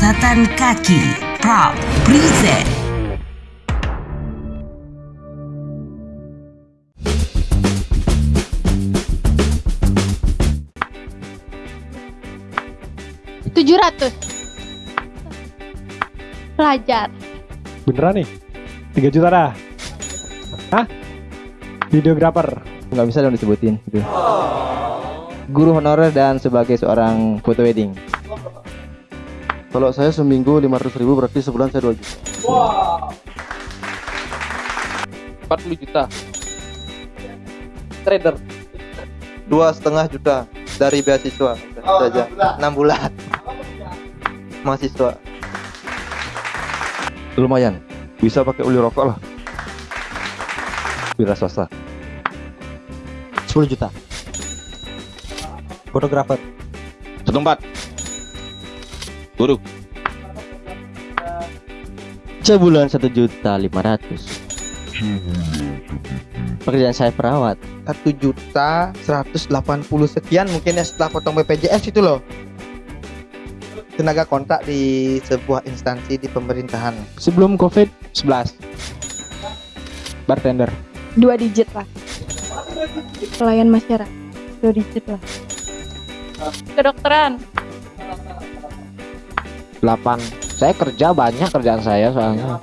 Catatan kaki Proud Present tujuh ratus pelajar Beneran nih? 3 juta dah? Hah? Videografer? nggak bisa dong disebutin gitu. Guru honorer dan sebagai seorang foto wedding. Kalau saya seminggu 500 ribu berarti sebulan saya 2 juta. 40 juta trader dua setengah juta dari beasiswa oh, saja enam bulan mahasiswa Lumayan, bisa pakai uli rokok lah. Wira swasta. 10 juta. Fotografer. Satu empat. Guru. Sebulan satu juta lima ratus. Pekerjaan saya perawat. satu juta 180 sekian mungkin ya setelah potong BPJS itu loh. Tenaga kontak di sebuah instansi di pemerintahan. Sebelum Covid 11 Bartender. Dua digit lah. Pelayan masyarakat. Dua digit lah. Kedokteran 8 Saya kerja banyak kerjaan saya soalnya